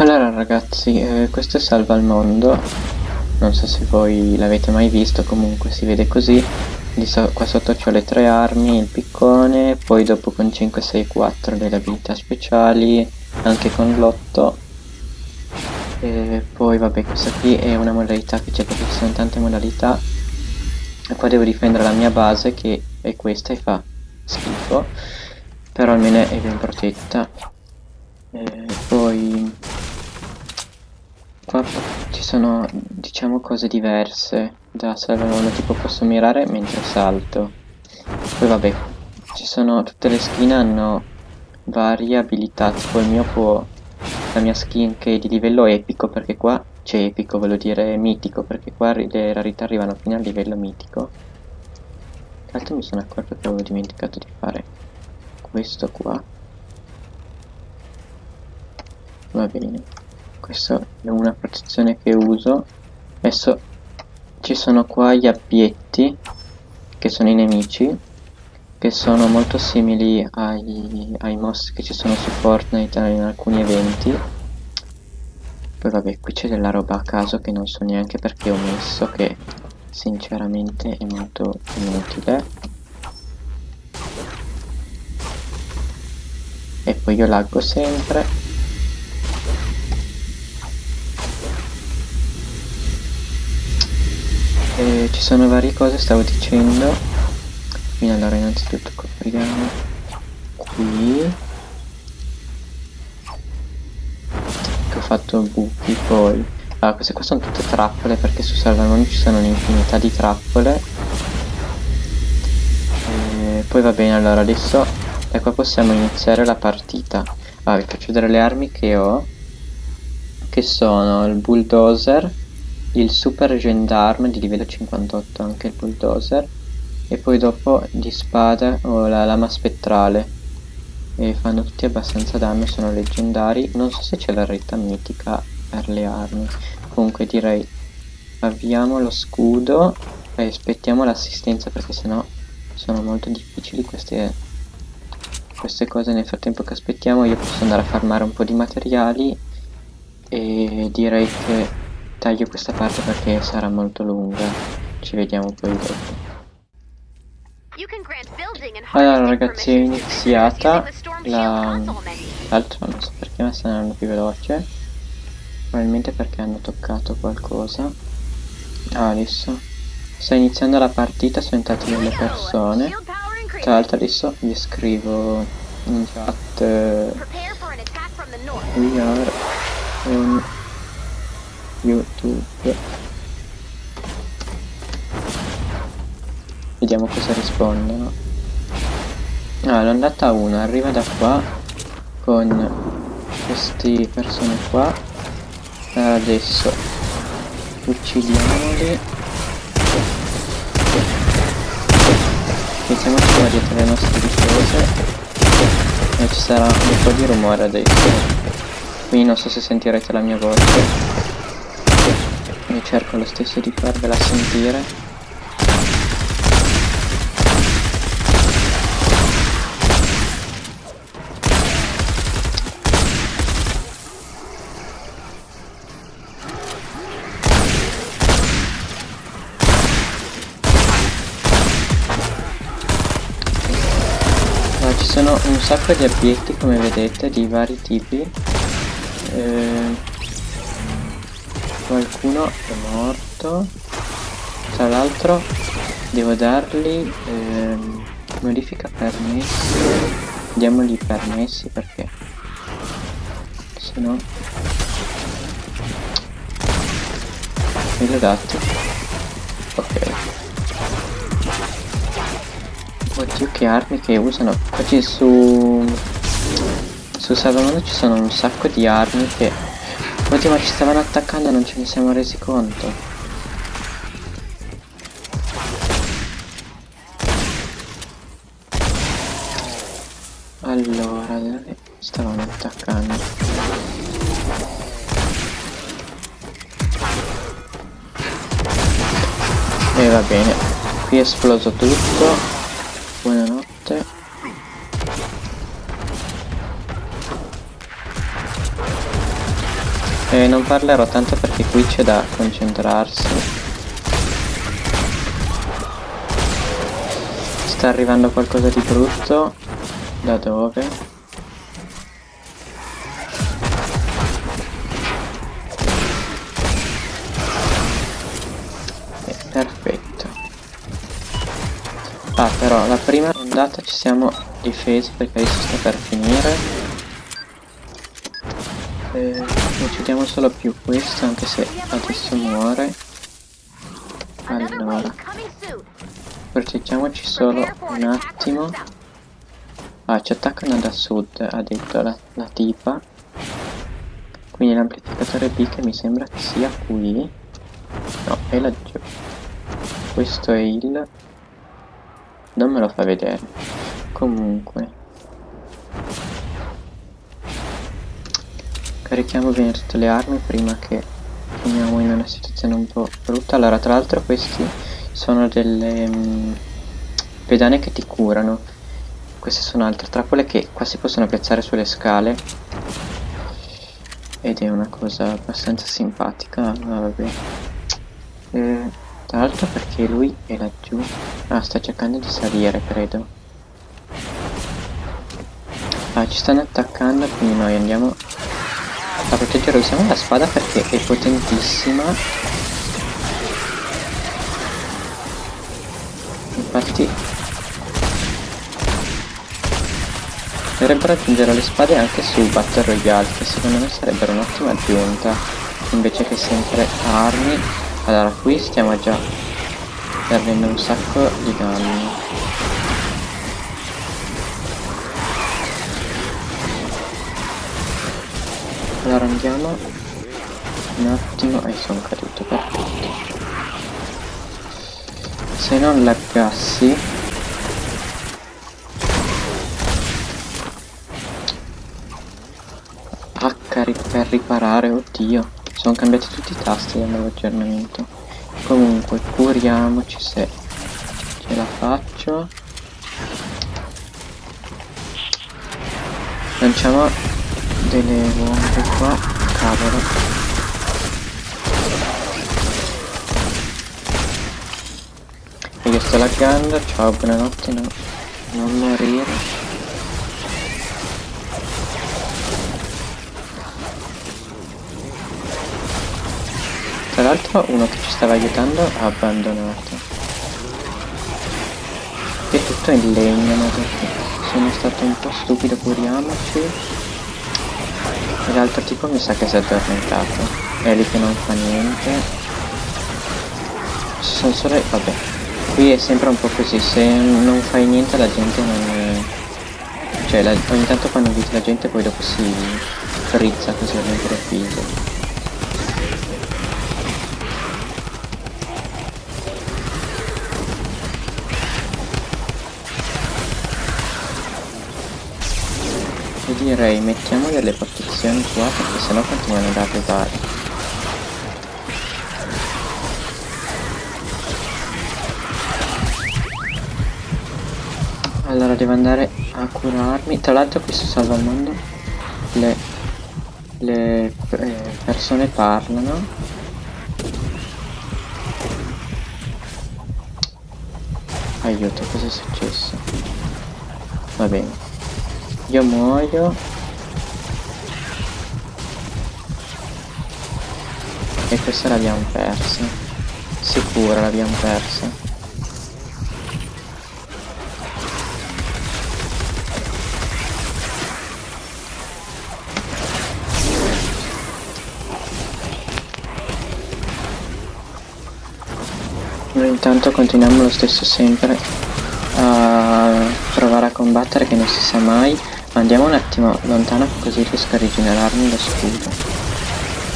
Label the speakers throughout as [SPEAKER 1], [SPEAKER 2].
[SPEAKER 1] Allora ragazzi, eh, questo è Salva al Mondo, non so se voi l'avete mai visto, comunque si vede così, so qua sotto ho le tre armi, il piccone, poi dopo con 5, 6, 4 le abilità speciali, anche con l'8, e poi vabbè questa qui è una modalità che c'è perché ci sono tante modalità, e qua devo difendere la mia base che è questa e fa schifo, però almeno è ben protetta, Qua ci sono, diciamo, cose diverse da salvare tipo posso mirare mentre salto. Poi vabbè, ci sono, tutte le skin hanno varie abilità, tipo il mio può, la mia skin che è di livello epico, perché qua, c'è epico, voglio dire mitico, perché qua le rarità arrivano fino al livello mitico. Tra l'altro mi sono accorto che avevo dimenticato di fare questo qua. Va bene questa è una protezione che uso. Adesso ci sono qua gli abbietti che sono i nemici che sono molto simili ai, ai mostri che ci sono su Fortnite in alcuni eventi. Poi vabbè qui c'è della roba a caso che non so neanche perché ho messo che sinceramente è molto inutile. E poi io laggo sempre eh, ci sono varie cose stavo dicendo. Quindi allora innanzitutto copriamo qui. Ho fatto buchi poi. Allora queste qua sono tutte trappole perché su Salvamoni ci sono un'infinità di trappole. E poi va bene allora adesso da qua possiamo iniziare la partita. Ah, vi faccio vedere le armi che ho che sono il bulldozer il super gendarme di livello 58 anche il bulldozer e poi dopo di spada ho la lama spettrale. E fanno tutti abbastanza danno sono leggendari. Non so se c'è la retta mitica per le armi. Comunque direi avviamo lo scudo e aspettiamo l'assistenza perché sennò sono molto difficili queste, queste cose. Nel frattempo che aspettiamo io posso andare a farmare un po' di materiali. E direi che taglio questa parte perché sarà molto lunga. Ci vediamo poi dopo. Allora ragazzi è iniziata la l'altro non so perché ma sta andando più veloce. Probabilmente perché hanno toccato qualcosa. Ah, adesso sta iniziando la partita sono entrate delle persone. tra l'altro adesso vi scrivo in chat. We are on youtube. Vediamo cosa rispondono. Ah l'ondata 1 arriva da qua con queste persone qua. Adesso uccidiamoli. Mettiamoci qua dietro le nostre difese e ci sarà un po' di rumore adesso. Quindi non so se sentirete la mia voce io cerco lo stesso di farvela sentire. Ci sono un sacco di obietti come vedete di vari tipi. Eh, qualcuno è morto. Tra l'altro devo dargli ehm, modifica permessi. Diamogli permessi perché se no me l'ho dato ok. Oddio che armi che usano. Oggi su su Salvamondo ci sono un sacco di armi che Oddio ma ci stavano attaccando e non ce ne siamo resi conto. Allora, stavano attaccando? E va bene, qui è esploso tutto. Buonanotte non parlerò tanto perché qui c'è da concentrarsi. Sta arrivando qualcosa di brutto. Da dove? perfetto ah però la prima ondata ci siamo difesi perché adesso sta per finire eh, uccidiamo solo più questo anche se adesso muore. Allora. Proteggiamoci solo un attimo. Ah ci attaccano da sud ha detto la, la tipa. Quindi l'amplificatore B che mi sembra che sia qui. No è laggiù. Questo è il non me lo fa vedere. Comunque carichiamo bene tutte le armi prima che finiamo in una situazione un po' brutta. Allora tra l'altro questi sono delle um, pedane che ti curano. Queste sono altre trappole che qua si possono piazzare sulle scale. Ed è una cosa abbastanza simpatica. Vabbè. Eh, tra l'altro perché lui è laggiù. Ah, sta cercando di salire, credo. Ah, ci stanno attaccando, quindi noi andiamo a proteggere. Usiamo la spada perché è potentissima. Infatti... Dovrebbero aggiungere le spade anche su Battle Royale, che secondo me sarebbero un'ottima aggiunta, invece che sempre armi allora qui stiamo già perdendo un sacco di danni allora andiamo un attimo. E sono caduto perfetto se non laggassi. H per riparare oddio. Sono cambiati tutti i tasti del nuovo aggiornamento. Comunque curiamoci se ce la faccio. Lanciamo delle bombe qua cavolo io sto laggando ciao buonanotte no non morire Tra l'altro uno che ci stava aiutando ha abbandonato. È tutto in legno, ma perché sono stato un po' stupido, curiamoci. L'altro tipo mi sa che si è addormentato. È lì che non fa niente. Ci sono solo... vabbè. Qui è sempre un po' così, se non fai niente la gente non... Cioè la... ogni tanto quando inviti la gente poi dopo si frizza così all'improvviso. Direi mettiamo delle protezioni qua perché sennò continuano ad arrivare. Allora devo andare a curarmi. Tra l'altro questo salva il mondo. Le, le eh, persone parlano. Aiuto cosa è successo? Va bene io muoio. E questa l'abbiamo persa. Sicura l'abbiamo persa. Noi intanto continuiamo lo stesso sempre a provare a combattere che non si sa mai Andiamo un attimo lontano così riesco a rigenerarmi lo scudo.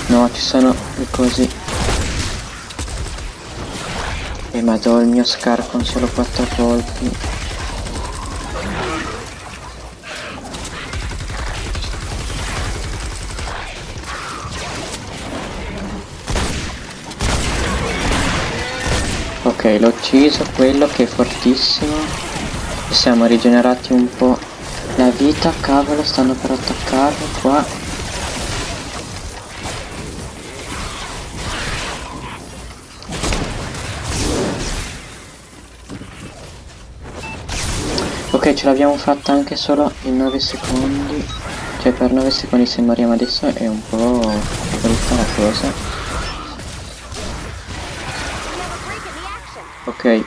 [SPEAKER 1] No, ci sono i cosi. E ma do il mio scar con solo 4 colpi. Ok, l'ho ucciso, quello che è fortissimo. Ci siamo rigenerati un po' La vita, cavolo, stanno per attaccarlo qua. Ok, ce l'abbiamo fatta anche solo in 9 secondi. Cioè per 9 secondi se moriamo adesso è un po' brutta la cosa. Ok,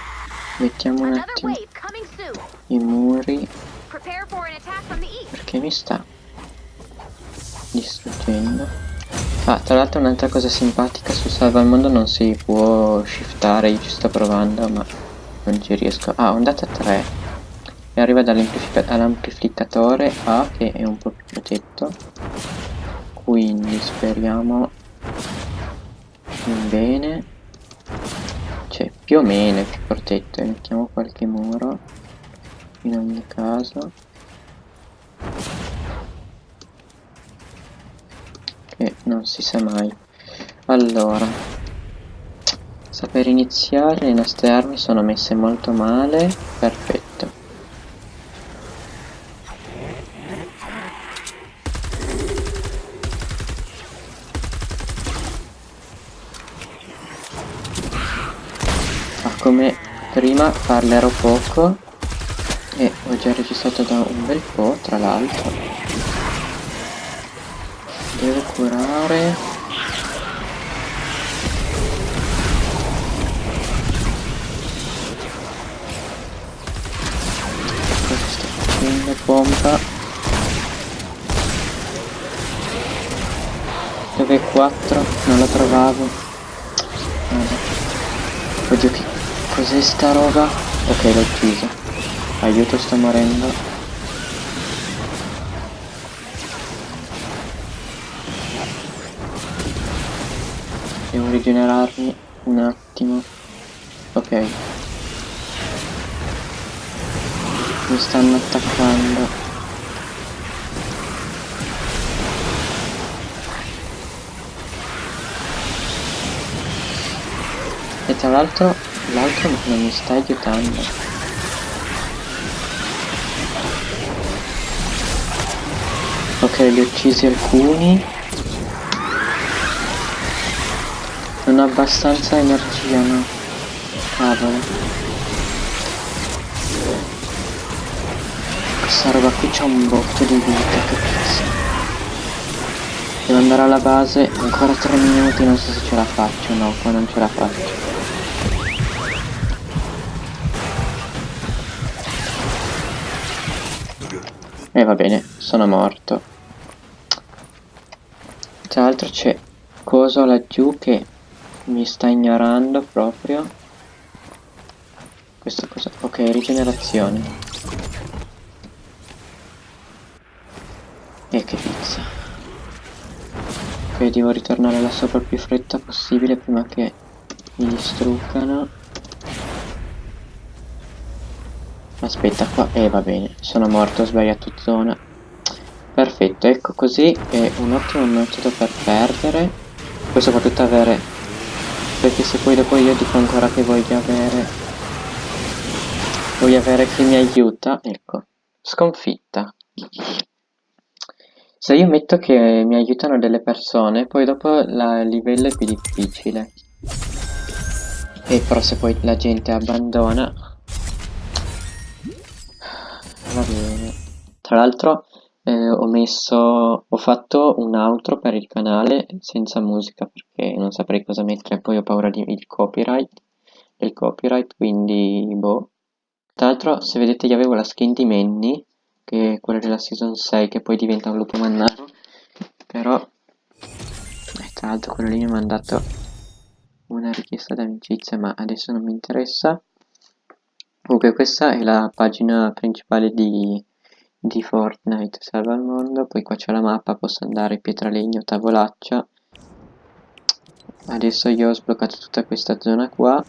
[SPEAKER 1] mettiamo un attimo i muri perché mi sta distruggendo. Ah, tra l'altro un'altra cosa simpatica su Salva al Mondo non si può shiftare, io ci sto provando ma non ci riesco. Ah, ondata 3 e arriva dall'amplificatore A che è un po' più protetto. Quindi speriamo bene. Cioè più o meno più protetto e mettiamo qualche muro in ogni caso. Che non si sa mai. Allora sta per iniziare le nostre armi sono messe molto male. Perfetto. Come prima parlerò poco già registrato da un bel po' tra l'altro. Devo curare. Cosa sto facendo pompa? Dove 4 non la trovavo. Oddio che Cos'è sta roba? Ok, l'ho ucciso. Aiuto, sto morendo. Devo rigenerarmi un attimo. Ok. Mi stanno attaccando. E tra l'altro L'altro non mi sta aiutando. Ok, li ho uccisi alcuni. Non ho abbastanza energia, no? Cavolo. Questa roba qui c'ha un botto di vita, che cazzo. Devo andare alla base, ancora 3 minuti, non so se ce la faccio, no, qua non ce la faccio. E eh, va bene, sono morto. Tra l'altro c'è coso laggiù che mi sta ignorando proprio. Questo cosa? Ok, rigenerazione. E che pizza. Ok, devo ritornare là sopra il più fretta possibile prima che mi distruggano. Aspetta qua, e eh, va bene, sono morto, ho sbagliato zona. Perfetto, ecco così è un ottimo metodo per perdere. Poi soprattutto avere... Perché se poi dopo io dico ancora che voglio avere... Voglio avere chi mi aiuta, ecco. Sconfitta. Se io metto che mi aiutano delle persone, poi dopo il livello è più difficile. E però se poi la gente abbandona, va bene tra l'altro eh, ho messo ho fatto un outro per il canale senza musica perché non saprei cosa mettere poi ho paura di il copyright del copyright quindi boh. Tra l'altro se vedete io avevo la skin di Manny che è quella della season 6 che poi diventa un lupo mannaro però eh, tra l'altro quello lì mi ha mandato una richiesta d'amicizia ma adesso non mi interessa. Comunque questa è la pagina principale di, di Fortnite Salva il mondo, poi qua c'è la mappa, posso andare Pietralegno, Tavolaccia. Adesso io ho sbloccato tutta questa zona qua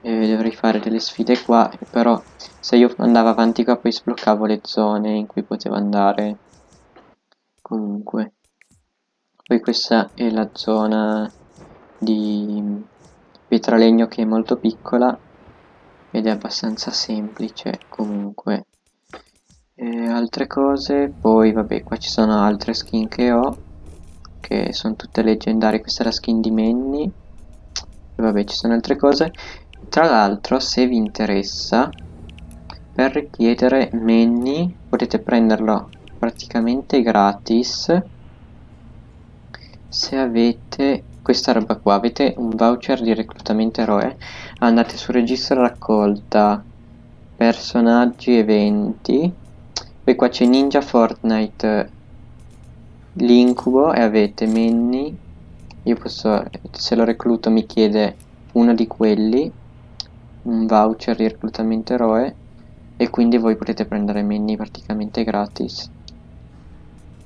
[SPEAKER 1] e dovrei fare delle sfide qua, però se io andavo avanti qua poi sbloccavo le zone in cui potevo andare comunque. Poi questa è la zona di Pietralegno che è molto piccola ed è abbastanza semplice comunque e altre cose poi vabbè qua ci sono altre skin che ho che sono tutte leggendarie questa è la skin di Manny. E vabbè ci sono altre cose. Tra l'altro se vi interessa per richiedere Manny potete prenderlo praticamente gratis. Se avete questa roba qua avete un voucher di reclutamento eroe andate su registro raccolta personaggi eventi poi qua c'è ninja fortnite l'incubo e avete Manny. Io posso se lo recluto mi chiede uno di quelli un voucher di reclutamento eroe e quindi voi potete prendere Manny praticamente gratis.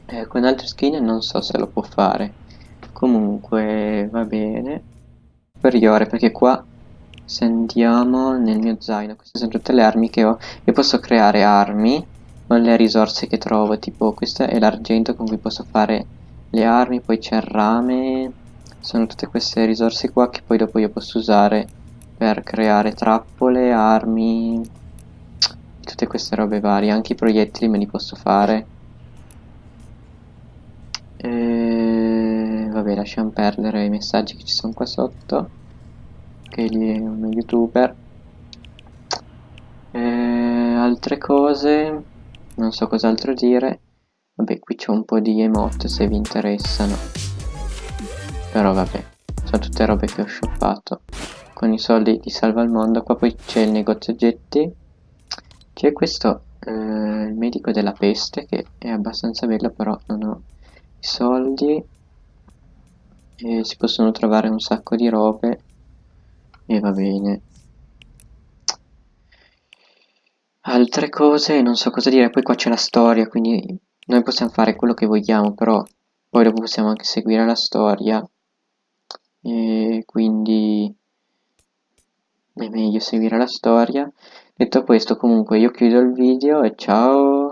[SPEAKER 1] Eh, con altre skin non so se lo può fare. Comunque va bene. Superiore perché qua se andiamo nel mio zaino queste sono tutte le armi che ho. E posso creare armi con le risorse che trovo tipo questo è l'argento con cui posso fare le armi poi c'è il rame sono tutte queste risorse qua che poi dopo io posso usare per creare trappole, armi tutte queste robe varie anche i proiettili me li posso fare. E vabbè lasciamo perdere i messaggi che ci sono qua sotto che lì è uno youtuber. E altre cose non so cos'altro dire. Vabbè qui c'è un po' di emote se vi interessano. Però vabbè sono tutte robe che ho shoppato. Con i soldi di salva il mondo qua poi c'è il negozio oggetti. C'è questo eh, il medico della peste che è abbastanza bello però non ho soldi. E si possono trovare un sacco di robe. E va bene altre cose non so cosa dire poi qua c'è la storia quindi noi possiamo fare quello che vogliamo però poi dopo possiamo anche seguire la storia. E quindi è meglio seguire la storia. Detto questo comunque io chiudo il video e ciao